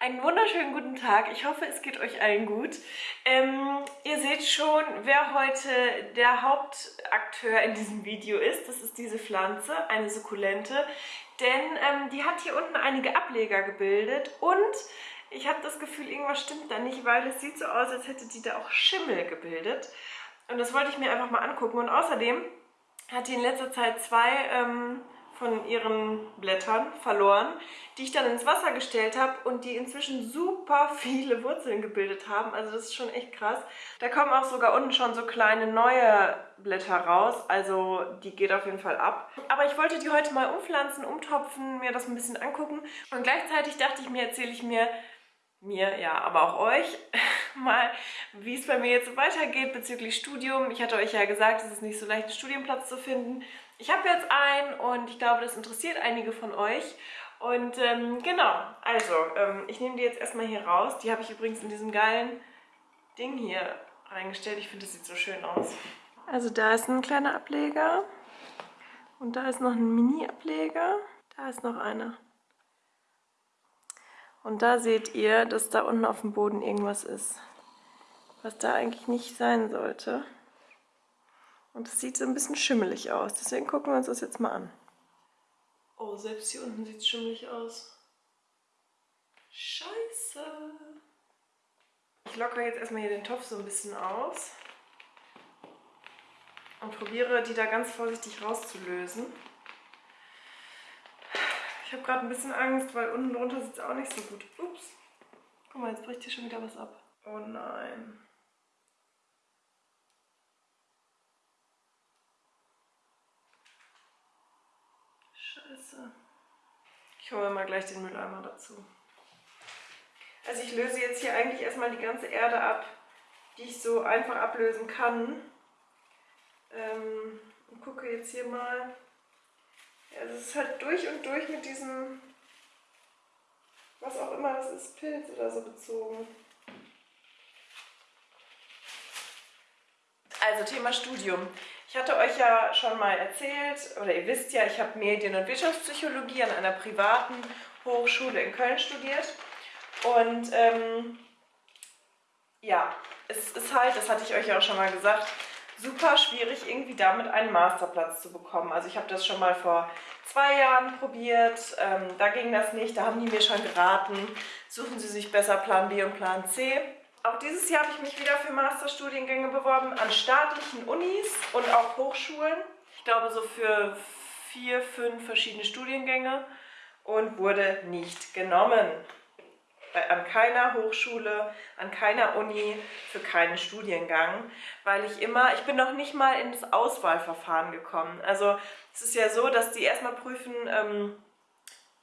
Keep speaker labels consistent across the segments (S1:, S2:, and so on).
S1: Einen wunderschönen guten Tag. Ich hoffe, es geht euch allen gut. Ähm, ihr seht schon, wer heute der Hauptakteur in diesem Video ist. Das ist diese Pflanze, eine Sukkulente. Denn ähm, die hat hier unten einige Ableger gebildet und ich habe das Gefühl, irgendwas stimmt da nicht, weil es sieht so aus, als hätte die da auch Schimmel gebildet. Und das wollte ich mir einfach mal angucken. Und außerdem hat die in letzter Zeit zwei... Ähm, von ihren Blättern verloren, die ich dann ins Wasser gestellt habe und die inzwischen super viele Wurzeln gebildet haben. Also das ist schon echt krass. Da kommen auch sogar unten schon so kleine neue Blätter raus. Also die geht auf jeden Fall ab. Aber ich wollte die heute mal umpflanzen, umtopfen, mir das ein bisschen angucken. Und gleichzeitig dachte ich mir, erzähle ich mir mir, ja, aber auch euch mal, wie es bei mir jetzt weitergeht bezüglich Studium. Ich hatte euch ja gesagt, es ist nicht so leicht, einen Studienplatz zu finden. Ich habe jetzt einen und ich glaube, das interessiert einige von euch. Und ähm, genau, also, ähm, ich nehme die jetzt erstmal hier raus. Die habe ich übrigens in diesem geilen Ding hier reingestellt. Ich finde, das sieht so schön aus. Also da ist ein kleiner Ableger und da ist noch ein Mini-Ableger. Da ist noch einer. Und da seht ihr, dass da unten auf dem Boden irgendwas ist, was da eigentlich nicht sein sollte. Und es sieht so ein bisschen schimmelig aus. Deswegen gucken wir uns das jetzt mal an. Oh, selbst hier unten sieht es schimmelig aus. Scheiße. Ich lockere jetzt erstmal hier den Topf so ein bisschen aus. Und probiere, die da ganz vorsichtig rauszulösen. Ich habe gerade ein bisschen Angst, weil unten drunter sieht es auch nicht so gut. Ups. Guck mal, jetzt bricht hier schon wieder was ab. Oh nein. Scheiße. Ich hole mal gleich den Mülleimer dazu. Also ich löse jetzt hier eigentlich erstmal die ganze Erde ab, die ich so einfach ablösen kann. Ähm, und gucke jetzt hier mal, ja, es ist halt durch und durch mit diesem, was auch immer das ist, Pilz oder so bezogen. Also Thema Studium. Ich hatte euch ja schon mal erzählt, oder ihr wisst ja, ich habe Medien- und Wirtschaftspsychologie an einer privaten Hochschule in Köln studiert. Und ähm, ja, es ist halt, das hatte ich euch ja auch schon mal gesagt, super schwierig, irgendwie damit einen Masterplatz zu bekommen. Also ich habe das schon mal vor zwei Jahren probiert, ähm, da ging das nicht, da haben die mir schon geraten, suchen Sie sich besser Plan B und Plan C. Auch dieses Jahr habe ich mich wieder für Masterstudiengänge beworben an staatlichen Unis und auch Hochschulen. Ich glaube so für vier, fünf verschiedene Studiengänge und wurde nicht genommen an keiner Hochschule, an keiner Uni, für keinen Studiengang, weil ich immer, ich bin noch nicht mal in das Auswahlverfahren gekommen. Also es ist ja so, dass die erstmal prüfen, ähm,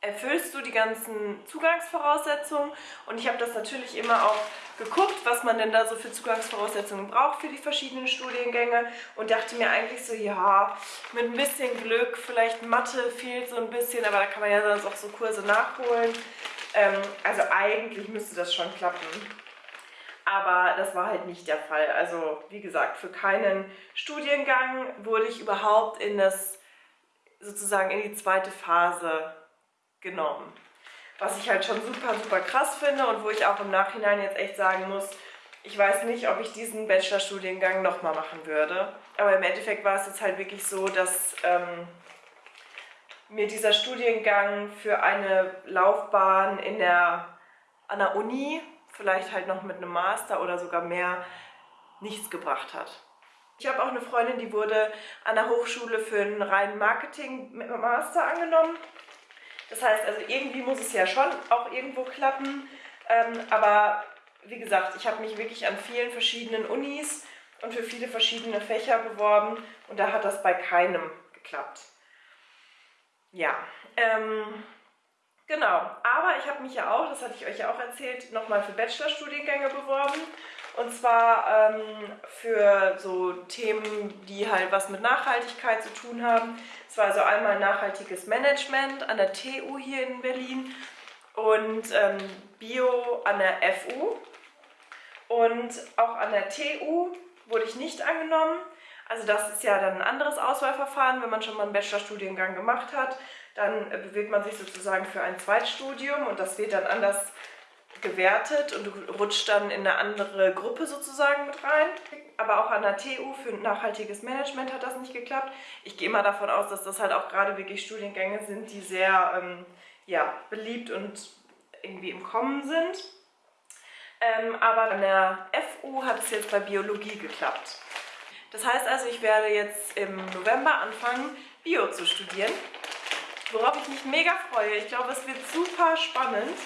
S1: erfüllst du die ganzen Zugangsvoraussetzungen und ich habe das natürlich immer auch geguckt, was man denn da so für Zugangsvoraussetzungen braucht für die verschiedenen Studiengänge und dachte mir eigentlich so, ja, mit ein bisschen Glück, vielleicht Mathe fehlt so ein bisschen, aber da kann man ja sonst auch so Kurse nachholen. Ähm, also eigentlich müsste das schon klappen. Aber das war halt nicht der Fall. Also wie gesagt, für keinen Studiengang wurde ich überhaupt in das, sozusagen in die zweite Phase genommen. Was ich halt schon super, super krass finde und wo ich auch im Nachhinein jetzt echt sagen muss, ich weiß nicht, ob ich diesen Bachelorstudiengang nochmal machen würde. Aber im Endeffekt war es jetzt halt wirklich so, dass ähm, mir dieser Studiengang für eine Laufbahn in der, an der Uni, vielleicht halt noch mit einem Master oder sogar mehr, nichts gebracht hat. Ich habe auch eine Freundin, die wurde an der Hochschule für einen reinen Marketing-Master angenommen. Das heißt, also irgendwie muss es ja schon auch irgendwo klappen. Ähm, aber wie gesagt, ich habe mich wirklich an vielen verschiedenen Unis und für viele verschiedene Fächer beworben und da hat das bei keinem geklappt. Ja, ähm, genau. Aber ich habe mich ja auch, das hatte ich euch ja auch erzählt, nochmal für Bachelorstudiengänge beworben. Und zwar ähm, für so Themen, die halt was mit Nachhaltigkeit zu tun haben. Es war also einmal nachhaltiges Management an der TU hier in Berlin und ähm, Bio an der FU. Und auch an der TU wurde ich nicht angenommen. Also das ist ja dann ein anderes Auswahlverfahren, wenn man schon mal einen Bachelorstudiengang gemacht hat. Dann bewirbt man sich sozusagen für ein Zweitstudium und das wird dann anders gewertet und du rutschst dann in eine andere Gruppe sozusagen mit rein. Aber auch an der TU für nachhaltiges Management hat das nicht geklappt. Ich gehe mal davon aus, dass das halt auch gerade wirklich Studiengänge sind, die sehr ähm, ja, beliebt und irgendwie im Kommen sind. Ähm, aber an der FU hat es jetzt bei Biologie geklappt. Das heißt also, ich werde jetzt im November anfangen, Bio zu studieren, worauf ich mich mega freue. Ich glaube, es wird super spannend.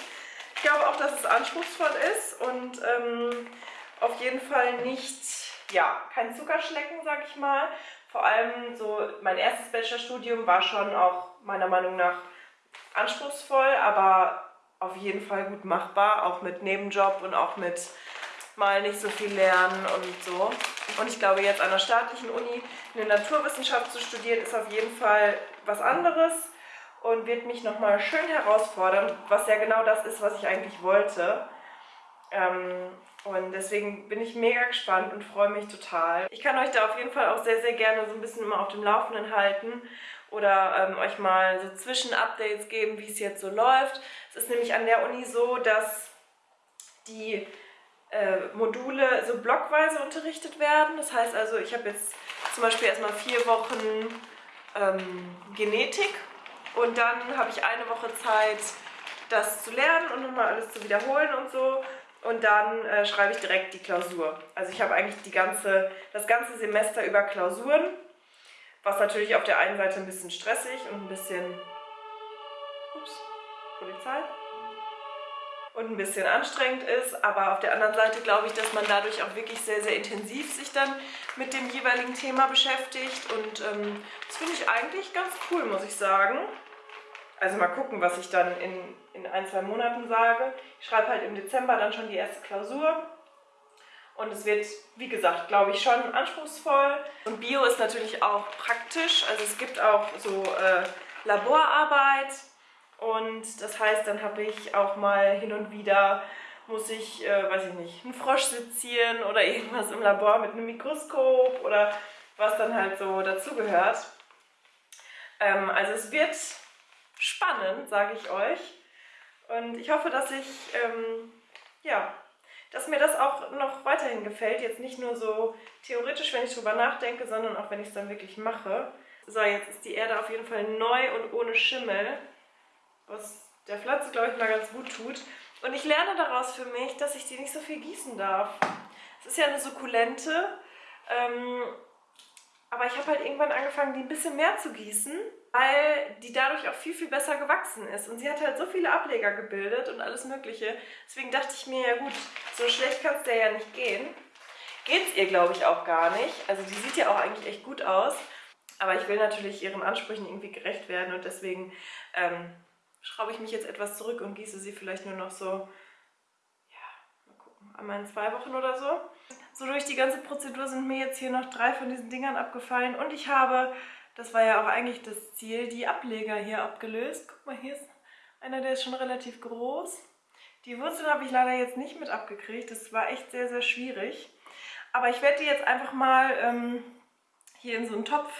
S1: Ich glaube auch, dass es anspruchsvoll ist und ähm, auf jeden Fall nicht, ja, kein Zuckerschlecken, sag ich mal. Vor allem so, mein erstes Bachelorstudium war schon auch meiner Meinung nach anspruchsvoll, aber auf jeden Fall gut machbar, auch mit Nebenjob und auch mit mal nicht so viel lernen und so. Und ich glaube, jetzt an der staatlichen Uni eine Naturwissenschaft zu studieren, ist auf jeden Fall was anderes und wird mich nochmal schön herausfordern, was ja genau das ist, was ich eigentlich wollte. Ähm, und deswegen bin ich mega gespannt und freue mich total. Ich kann euch da auf jeden Fall auch sehr, sehr gerne so ein bisschen immer auf dem Laufenden halten oder ähm, euch mal so Zwischenupdates geben, wie es jetzt so läuft. Es ist nämlich an der Uni so, dass die äh, Module so blockweise unterrichtet werden. Das heißt also, ich habe jetzt zum Beispiel erstmal vier Wochen ähm, Genetik und dann habe ich eine Woche Zeit, das zu lernen und nochmal alles zu wiederholen und so. Und dann äh, schreibe ich direkt die Klausur. Also ich habe eigentlich die ganze, das ganze Semester über Klausuren was natürlich auf der einen Seite ein bisschen stressig und ein bisschen... Ups, Polizei. Und ein bisschen anstrengend ist, aber auf der anderen Seite glaube ich, dass man dadurch auch wirklich sehr, sehr intensiv sich dann mit dem jeweiligen Thema beschäftigt und ähm, das finde ich eigentlich ganz cool, muss ich sagen. Also mal gucken, was ich dann in, in ein, zwei Monaten sage. Ich schreibe halt im Dezember dann schon die erste Klausur und es wird, wie gesagt, glaube ich, schon anspruchsvoll. Und Bio ist natürlich auch praktisch. Also es gibt auch so äh, Laborarbeit. Und das heißt, dann habe ich auch mal hin und wieder, muss ich, äh, weiß ich nicht, einen Frosch sezieren oder irgendwas im Labor mit einem Mikroskop oder was dann halt so dazugehört. Ähm, also es wird spannend, sage ich euch. Und ich hoffe, dass ich ähm, ja, dass mir das auch noch weiterhin gefällt. Jetzt nicht nur so theoretisch, wenn ich drüber nachdenke, sondern auch wenn ich es dann wirklich mache. So, jetzt ist die Erde auf jeden Fall neu und ohne Schimmel, was der Pflanze, glaube ich, mal ganz gut tut. Und ich lerne daraus für mich, dass ich die nicht so viel gießen darf. Es ist ja eine Sukkulente, ähm, aber ich habe halt irgendwann angefangen, die ein bisschen mehr zu gießen, weil die dadurch auch viel, viel besser gewachsen ist. Und sie hat halt so viele Ableger gebildet und alles mögliche. Deswegen dachte ich mir, ja gut, so schlecht kann es der ja nicht gehen. Geht es ihr, glaube ich, auch gar nicht. Also die sieht ja auch eigentlich echt gut aus. Aber ich will natürlich ihren Ansprüchen irgendwie gerecht werden und deswegen ähm, schraube ich mich jetzt etwas zurück und gieße sie vielleicht nur noch so, ja, mal gucken, einmal in zwei Wochen oder so. So durch die ganze Prozedur sind mir jetzt hier noch drei von diesen Dingern abgefallen und ich habe, das war ja auch eigentlich das Ziel, die Ableger hier abgelöst. Guck mal, hier ist einer, der ist schon relativ groß. Die Wurzel habe ich leider jetzt nicht mit abgekriegt, das war echt sehr, sehr schwierig. Aber ich werde die jetzt einfach mal ähm, hier in so einen Topf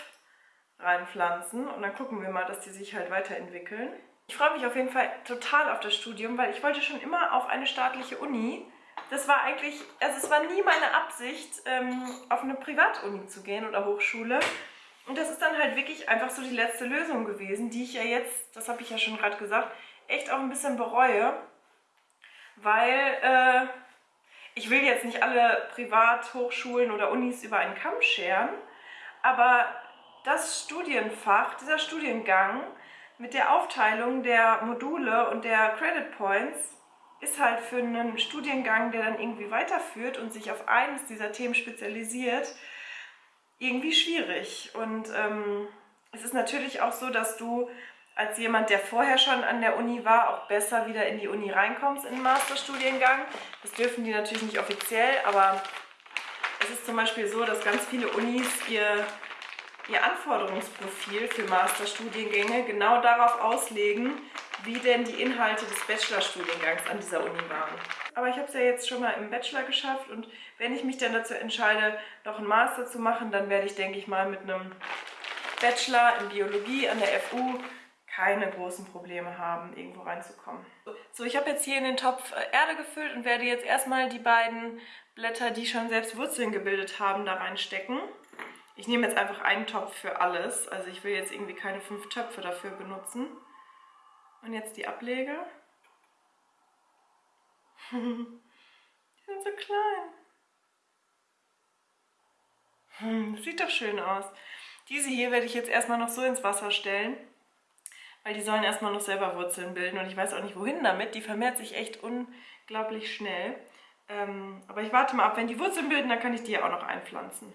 S1: reinpflanzen und dann gucken wir mal, dass die sich halt weiterentwickeln. Ich freue mich auf jeden Fall total auf das Studium, weil ich wollte schon immer auf eine staatliche Uni das war eigentlich, also es war nie meine Absicht, ähm, auf eine Privatuni zu gehen oder Hochschule. Und das ist dann halt wirklich einfach so die letzte Lösung gewesen, die ich ja jetzt, das habe ich ja schon gerade gesagt, echt auch ein bisschen bereue. Weil äh, ich will jetzt nicht alle Privathochschulen oder Unis über einen Kamm scheren, aber das Studienfach, dieser Studiengang mit der Aufteilung der Module und der Credit Points ist halt für einen Studiengang, der dann irgendwie weiterführt und sich auf eines dieser Themen spezialisiert, irgendwie schwierig. Und ähm, es ist natürlich auch so, dass du als jemand, der vorher schon an der Uni war, auch besser wieder in die Uni reinkommst in den Masterstudiengang. Das dürfen die natürlich nicht offiziell, aber es ist zum Beispiel so, dass ganz viele Unis ihr, ihr Anforderungsprofil für Masterstudiengänge genau darauf auslegen, wie denn die Inhalte des Bachelorstudiengangs an dieser Uni waren. Aber ich habe es ja jetzt schon mal im Bachelor geschafft und wenn ich mich dann dazu entscheide, noch einen Master zu machen, dann werde ich, denke ich mal, mit einem Bachelor in Biologie an der FU keine großen Probleme haben, irgendwo reinzukommen. So, ich habe jetzt hier in den Topf äh, Erde gefüllt und werde jetzt erstmal die beiden Blätter, die schon selbst Wurzeln gebildet haben, da reinstecken. Ich nehme jetzt einfach einen Topf für alles. Also ich will jetzt irgendwie keine fünf Töpfe dafür benutzen. Und jetzt die Ablege. Die sind so klein. Hm, sieht doch schön aus. Diese hier werde ich jetzt erstmal noch so ins Wasser stellen, weil die sollen erstmal noch selber Wurzeln bilden und ich weiß auch nicht wohin damit. Die vermehrt sich echt unglaublich schnell. Ähm, aber ich warte mal ab, wenn die Wurzeln bilden, dann kann ich die ja auch noch einpflanzen.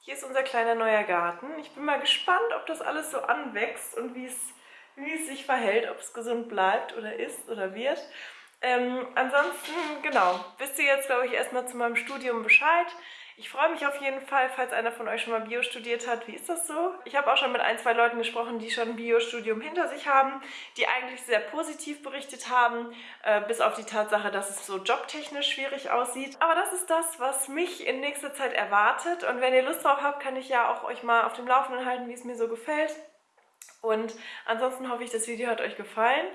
S1: Hier ist unser kleiner neuer Garten. Ich bin mal gespannt, ob das alles so anwächst und wie es, wie es sich verhält, ob es gesund bleibt oder ist oder wird. Ähm, ansonsten, genau, wisst ihr jetzt, glaube ich, erstmal zu meinem Studium Bescheid. Ich freue mich auf jeden Fall, falls einer von euch schon mal Bio studiert hat. Wie ist das so? Ich habe auch schon mit ein, zwei Leuten gesprochen, die schon ein Bio-Studium hinter sich haben, die eigentlich sehr positiv berichtet haben, äh, bis auf die Tatsache, dass es so jobtechnisch schwierig aussieht. Aber das ist das, was mich in nächster Zeit erwartet. Und wenn ihr Lust drauf habt, kann ich ja auch euch mal auf dem Laufenden halten, wie es mir so gefällt. Und ansonsten hoffe ich, das Video hat euch gefallen.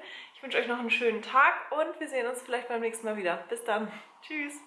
S1: Ich wünsche euch noch einen schönen Tag und wir sehen uns vielleicht beim nächsten Mal wieder. Bis dann. Tschüss.